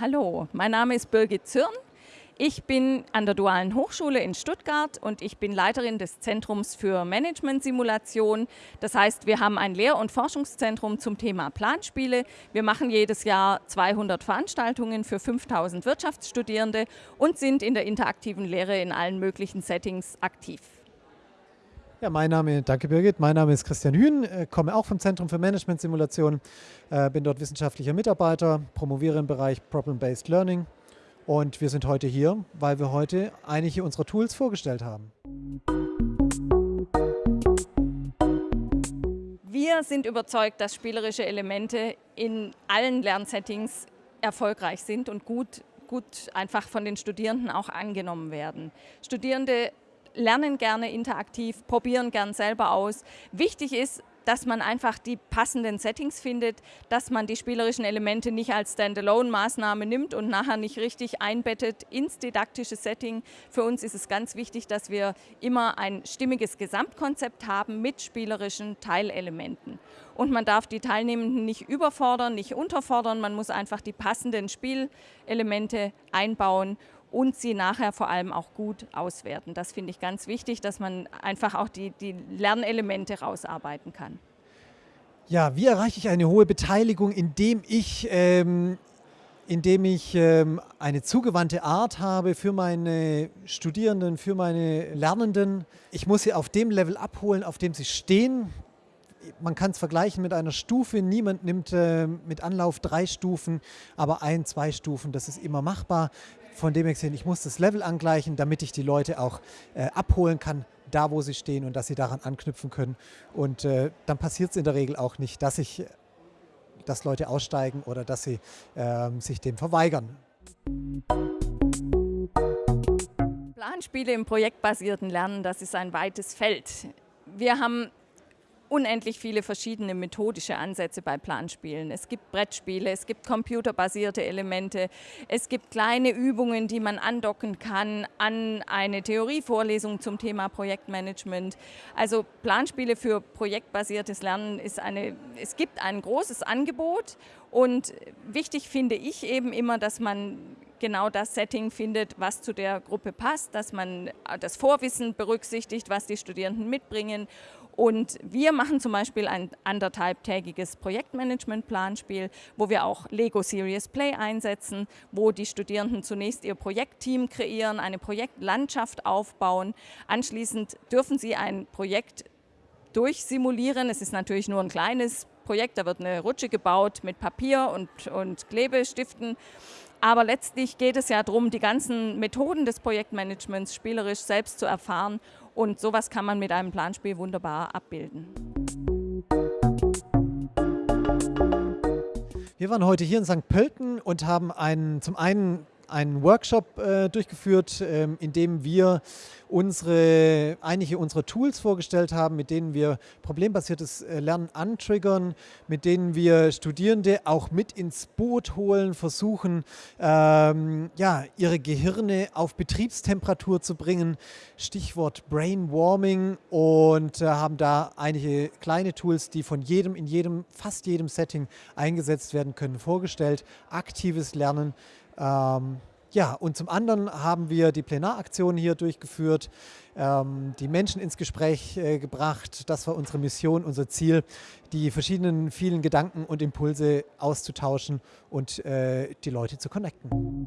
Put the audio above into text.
hallo, mein Name ist Birgit Zürn. Ich bin an der Dualen Hochschule in Stuttgart und ich bin Leiterin des Zentrums für Management-Simulation. Das heißt, wir haben ein Lehr- und Forschungszentrum zum Thema Planspiele. Wir machen jedes Jahr 200 Veranstaltungen für 5000 Wirtschaftsstudierende und sind in der interaktiven Lehre in allen möglichen Settings aktiv. Ja, mein Name, danke Birgit, mein Name ist Christian Hühn, äh, komme auch vom Zentrum für Management-Simulation, äh, bin dort wissenschaftlicher Mitarbeiter, promoviere im Bereich Problem-Based Learning und wir sind heute hier, weil wir heute einige unserer Tools vorgestellt haben. Wir sind überzeugt, dass spielerische Elemente in allen Lernsettings erfolgreich sind und gut, gut einfach von den Studierenden auch angenommen werden. Studierende lernen gerne interaktiv, probieren gern selber aus. Wichtig ist, dass man einfach die passenden Settings findet, dass man die spielerischen Elemente nicht als Standalone-Maßnahme nimmt und nachher nicht richtig einbettet ins didaktische Setting. Für uns ist es ganz wichtig, dass wir immer ein stimmiges Gesamtkonzept haben mit spielerischen Teilelementen. Und man darf die Teilnehmenden nicht überfordern, nicht unterfordern, man muss einfach die passenden Spielelemente einbauen und sie nachher vor allem auch gut auswerten. Das finde ich ganz wichtig, dass man einfach auch die, die Lernelemente rausarbeiten kann. Ja, wie erreiche ich eine hohe Beteiligung, indem ich, ähm, indem ich ähm, eine zugewandte Art habe für meine Studierenden, für meine Lernenden. Ich muss sie auf dem Level abholen, auf dem sie stehen man kann es vergleichen mit einer Stufe. Niemand nimmt äh, mit Anlauf drei Stufen, aber ein, zwei Stufen, das ist immer machbar. Von dem her gesehen, ich muss das Level angleichen, damit ich die Leute auch äh, abholen kann, da wo sie stehen und dass sie daran anknüpfen können. Und äh, dann passiert es in der Regel auch nicht, dass, ich, dass Leute aussteigen oder dass sie ähm, sich dem verweigern. Planspiele im projektbasierten Lernen, das ist ein weites Feld. Wir haben unendlich viele verschiedene methodische Ansätze bei Planspielen. Es gibt Brettspiele, es gibt computerbasierte Elemente, es gibt kleine Übungen, die man andocken kann an eine Theorievorlesung zum Thema Projektmanagement. Also Planspiele für projektbasiertes Lernen ist eine, es gibt ein großes Angebot und wichtig finde ich eben immer, dass man genau das Setting findet, was zu der Gruppe passt, dass man das Vorwissen berücksichtigt, was die Studierenden mitbringen und wir machen zum Beispiel ein anderthalbtägiges Projektmanagement-Planspiel, wo wir auch Lego Serious Play einsetzen, wo die Studierenden zunächst ihr Projektteam kreieren, eine Projektlandschaft aufbauen. Anschließend dürfen sie ein Projekt durchsimulieren. Es ist natürlich nur ein kleines Projekt, da wird eine Rutsche gebaut mit Papier und, und Klebestiften. Aber letztlich geht es ja darum, die ganzen Methoden des Projektmanagements spielerisch selbst zu erfahren und sowas kann man mit einem Planspiel wunderbar abbilden. Wir waren heute hier in St. Pölten und haben einen, zum einen einen Workshop äh, durchgeführt, ähm, in dem wir unsere, einige unserer Tools vorgestellt haben, mit denen wir problembasiertes äh, Lernen antriggern, mit denen wir Studierende auch mit ins Boot holen, versuchen, ähm, ja, ihre Gehirne auf Betriebstemperatur zu bringen, Stichwort Brain Warming und äh, haben da einige kleine Tools, die von jedem, in jedem, fast jedem Setting eingesetzt werden können, vorgestellt. Aktives Lernen, ähm, ja, und zum anderen haben wir die Plenaraktion hier durchgeführt, ähm, die Menschen ins Gespräch äh, gebracht. Das war unsere Mission, unser Ziel, die verschiedenen vielen Gedanken und Impulse auszutauschen und äh, die Leute zu connecten.